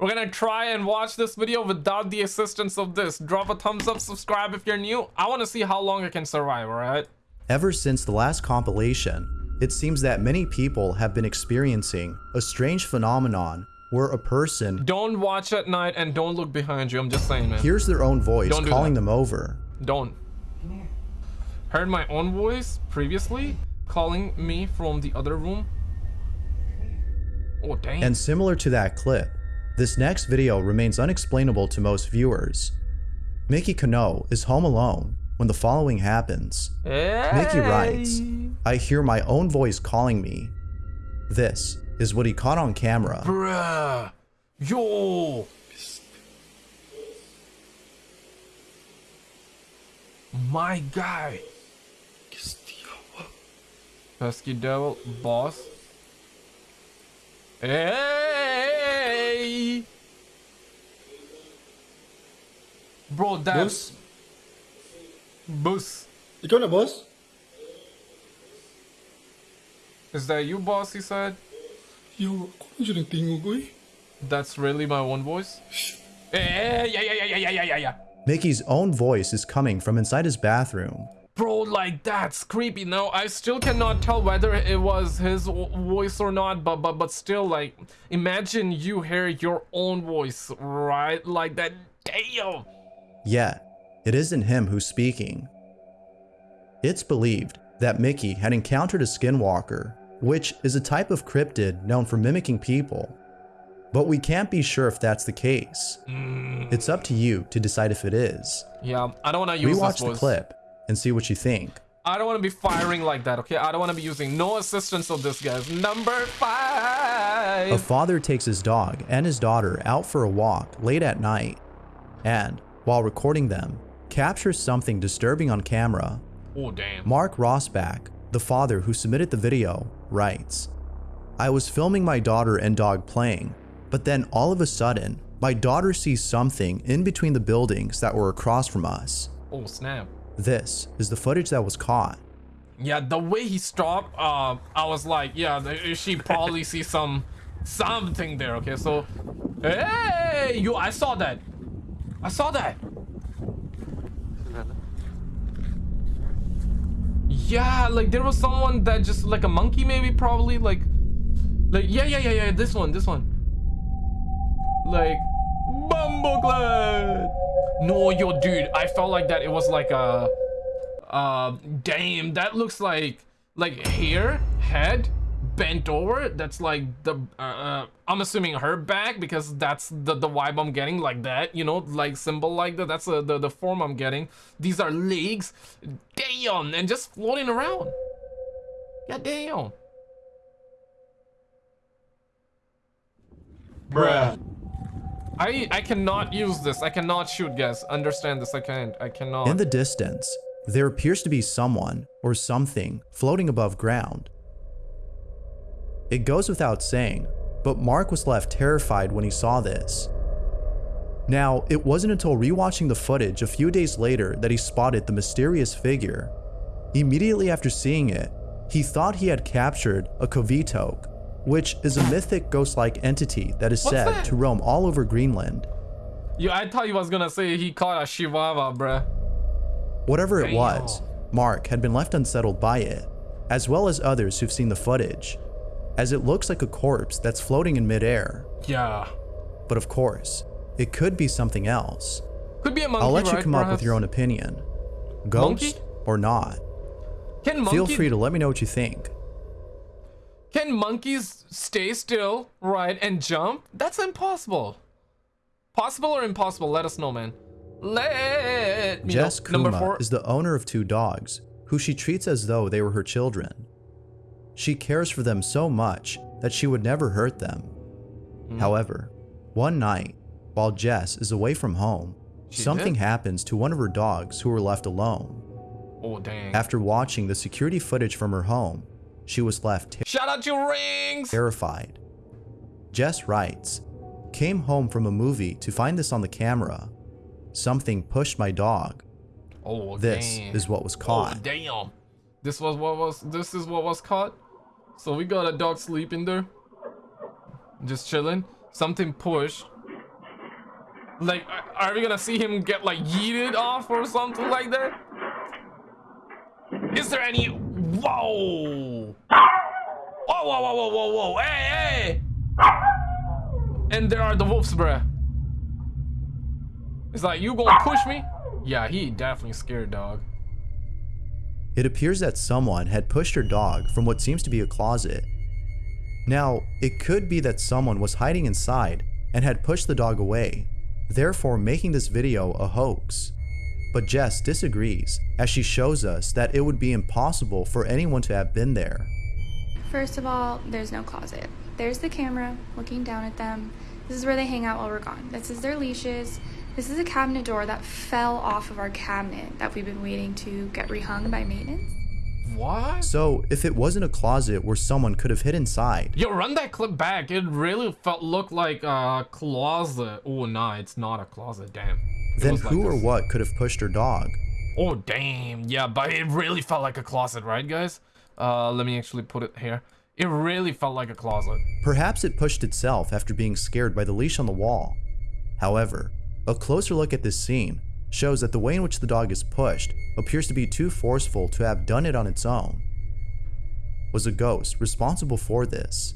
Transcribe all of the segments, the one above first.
We're gonna try and watch this video without the assistance of this. Drop a thumbs up, subscribe if you're new. I want to see how long I can survive, alright? Ever since the last compilation, it seems that many people have been experiencing a strange phenomenon where a person Don't watch at night and don't look behind you. I'm just saying, man. hears their own voice Don't do calling that. them over. Don't. Heard my own voice previously calling me from the other room. Oh, dang. And similar to that clip, this next video remains unexplainable to most viewers. Mickey Kano is home alone when the following happens. Mickey writes, I hear my own voice calling me. This is what he caught on camera. Bruh. Yo. My guy. Pesky devil, boss. Hey. Bro, that's Boss, Boss. You ikaw na boss? Is that you, boss? He said. Yo, ako na siya nagtingog ko eh. That's really my own voice. Hey, yeah, yeah, yeah, yeah, yeah, yeah, yeah. Mickey's own voice is coming from inside his bathroom. Bro, like that's creepy. Now I still cannot tell whether it was his voice or not, but but but still, like, imagine you hear your own voice, right? Like that. Damn. Yet, it isn't him who's speaking. It's believed that Mickey had encountered a skinwalker, which is a type of cryptid known for mimicking people. But we can't be sure if that's the case. Hmm. It's up to you to decide if it is. Yeah, I don't want to use Rewatch the clip and see what you think. I don't want to be firing like that. Okay, I don't want to be using no assistance of this, guys. Number five. A father takes his dog and his daughter out for a walk late at night, and, while recording them, captures something disturbing on camera. Oh damn. Mark Rossback, the father who submitted the video, writes I was filming my daughter and dog playing, but then all of a sudden, my daughter sees something in between the buildings that were across from us. Oh snap. This is the footage that was caught. Yeah, the way he stopped, uh, I was like, yeah, she probably sees some something there. Okay, so, hey, you, I saw that. I saw that. Yeah, like there was someone that just like a monkey, maybe, probably, like, like yeah, yeah, yeah, yeah, this one, this one, like, Bumbleclad. No, yo, dude, I felt like that. It was like a. Uh, damn, that looks like like hair, head, bent over. That's like the uh, uh, I'm assuming her back because that's the the vibe I'm getting like that. You know, like symbol like that. That's uh, the the form I'm getting. These are legs, damn, and just floating around. Yeah, damn. Bruh. I I cannot use this. I cannot shoot, guys. Understand this? I can't. I cannot. In the distance, there appears to be someone or something floating above ground. It goes without saying, but Mark was left terrified when he saw this. Now, it wasn't until rewatching the footage a few days later that he spotted the mysterious figure. Immediately after seeing it, he thought he had captured a Qivittoq, which is a mythic ghost-like entity that is What's said that? to roam all over Greenland. Yo, I thought you was gonna say he caught a Chihuahua, bruh. Whatever it was, Mark had been left unsettled by it, as well as others who've seen the footage, as it looks like a corpse that's floating in midair. Yeah. But of course, it could be something else. Could be a monkey, I'll let you right, come up with your own opinion. Ghost Monkey? or not. Can Feel free to let me know what you think. Can monkeys stay still, right, and jump? That's impossible. Possible or impossible? Let us know, man. Let me Jess know. Number Kuma four. is the owner of two dogs, who she treats as though they were her children. She cares for them so much that she would never hurt them. Hmm. However, one night, while Jess is away from home, She something did? happens to one of her dogs who were left alone. Oh dang. After watching the security footage from her home, she was left Shout out to rings. terrified. Jess writes, Came home from a movie to find this on the camera. Something pushed my dog. Oh This damn. is what was Oh caught. damn. This was what was. This is what was caught. So we got a dog sleeping there, just chilling. Something pushed. Like, are we gonna see him get like yeeted off or something like that? Is there any? Whoa! Whoa! Whoa! Whoa! Whoa! Whoa! Whoa! Hey! Hey! And there are the wolves, bruh. It's like you gonna push me? Yeah, he definitely scared dog. It appears that someone had pushed her dog from what seems to be a closet. Now, it could be that someone was hiding inside and had pushed the dog away, therefore making this video a hoax. But Jess disagrees, as she shows us that it would be impossible for anyone to have been there. First of all, there's no closet. There's the camera looking down at them. This is where they hang out while we're gone. This is their leashes. This is a cabinet door that fell off of our cabinet that we've been waiting to get rehung by maintenance. What? So, if it wasn't a closet where someone could have hid inside, Yo, run that clip back. It really felt looked like a closet. Oh, nah, it's not a closet. Damn. It then was like who or this. what could have pushed her dog? Oh, damn. Yeah, but it really felt like a closet, right, guys? Uh, let me actually put it here. It really felt like a closet. Perhaps it pushed itself after being scared by the leash on the wall. However, a closer look at this scene shows that the way in which the dog is pushed appears to be too forceful to have done it on its own. Was a ghost responsible for this?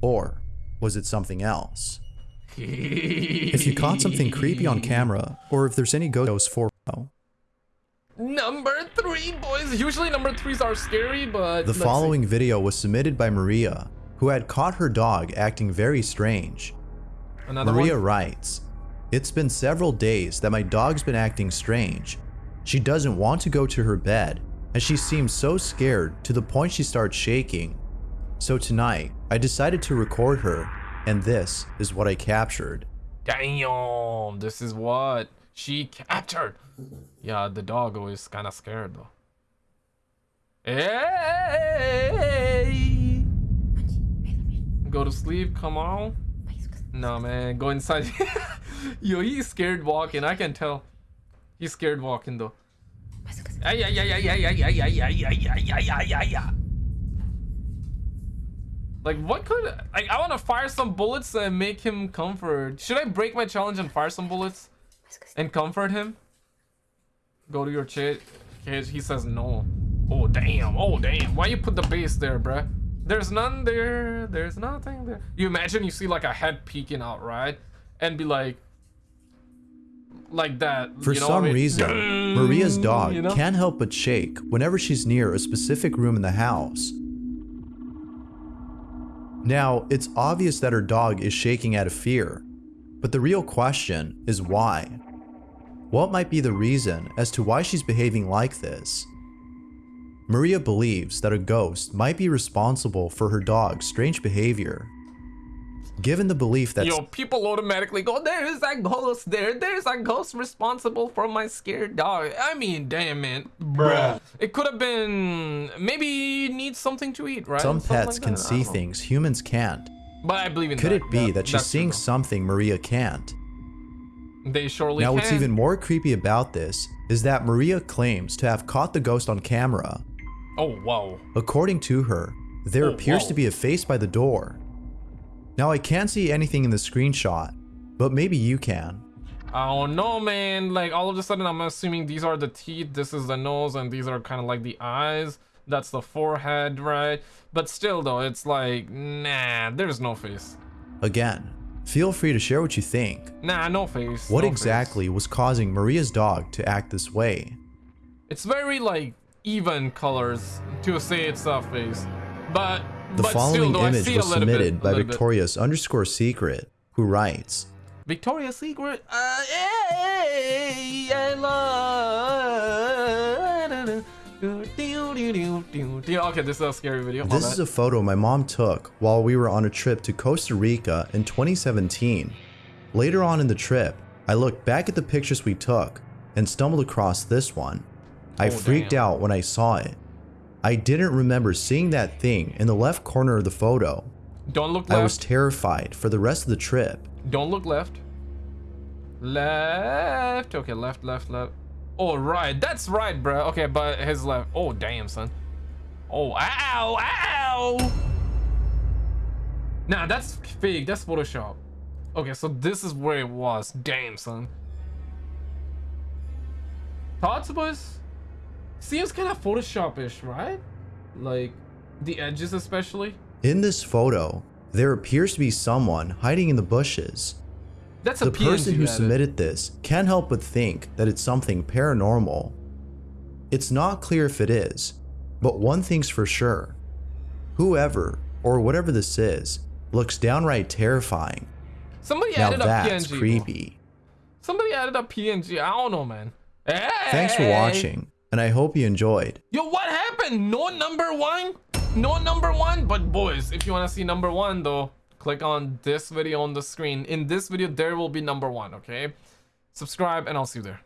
Or was it something else? If you caught something creepy on camera, or if there's any ghost for Number three, boys. Usually number threes are scary, but The let's see. following video was submitted by Maria, who had caught her dog acting very strange. Another Maria one. writes, It's been several days that my dog's been acting strange. She doesn't want to go to her bed, and she seems so scared to the point she starts shaking. So tonight, I decided to record her, and this is what I captured. Damn, this is what she captured. Yeah, the dog was kind of scared though. Hey! Go to sleep, come on. No man, go inside. Yo, he's scared walking. I can tell. He's scared walking though. Ay, ay, ay, ay, ay, ay, ay, ay, ay, ay, ay, ay, ay. Like what could like I want to fire some bullets and make him comfort. Should I break my challenge and fire some bullets and comfort him? Go to your. Cage. He says no. Oh damn. Oh damn. Why you put the base there, bruh? There's none there. There's nothing there. You imagine you see like a head peeking out, right? And be like, like that. For you know some I mean? reason, Maria's dog you know? can't help but shake whenever she's near a specific room in the house. Now, it's obvious that her dog is shaking out of fear, but the real question is why? What might be the reason as to why she's behaving like this? Maria believes that a ghost might be responsible for her dog's strange behavior. Given the belief that Yo, people automatically go, there's a ghost there. There's a ghost responsible for my scared dog. I mean, damn, it. Bruh. It could have been, maybe needs something to eat, right? some Something pets like can that. See things humans can't, But I believe in that. could that. it be that she's that's true, seeing something Maria can't? They surely Now, can. what's even more creepy about this is that Maria claims to have caught the ghost on camera. Oh, whoa. According to her, there Oh, appears whoa. to be a face by the door. Now, I can't see anything in the screenshot, but maybe you can. I don't know, man. Like, all of a sudden, I'm assuming these are the teeth, this is the nose, and these are kind of like the eyes. That's the forehead, right? But still, though, it's like, nah, there's no face. Again, feel free to share what you think. Nah, no face. What no face. exactly was causing Maria's dog to act this way? It's very like even colors to say it's a face, but The but following still, image was little bit- submitted by little bit. Victoria's underscore secret, who writes, Victoria's Secret. Uh, hey, I love. Okay, this is a scary video. my This bad. is a photo my mom took while we were on a trip to Costa Rica in 2017. Later on in the trip, I looked back at the pictures we took and stumbled across this one. I Oh, freaked damn. out when I saw it. I didn't remember seeing that thing in the left corner of the photo. Don't look I was terrified for the rest of the trip. Don't look left. Left. Okay, left, left, left. Oh, right. That's right, bro. Okay, but his left. Oh, damn, son. Oh, ow, ow. Nah, that's fake. That's Photoshop. Okay, so this is where it was. Damn, son. Thoughts, boys? Seems kind of Photoshop-ish, right? Like, the edges especially. In this photo, there appears to be someone hiding in the bushes. That's a The PNG person who submitted this can't help but think that it's something paranormal. It's not clear if it is, but one thing's for sure. Whoever, or whatever this is, looks downright terrifying. Somebody Now added a that's PNG. bro. creepy. Somebody added a PNG. I don't know, man. Hey! Thanks for watching, and I hope you enjoyed. Yo, what happened? No number one? No number one? But boys, if you want to see number one though, click on this video on the screen. In this video, there will be number one, okay? Subscribe and I'll see you there.